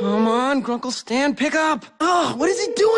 Come on, Grunkle Stan, pick up. Oh, what is he doing?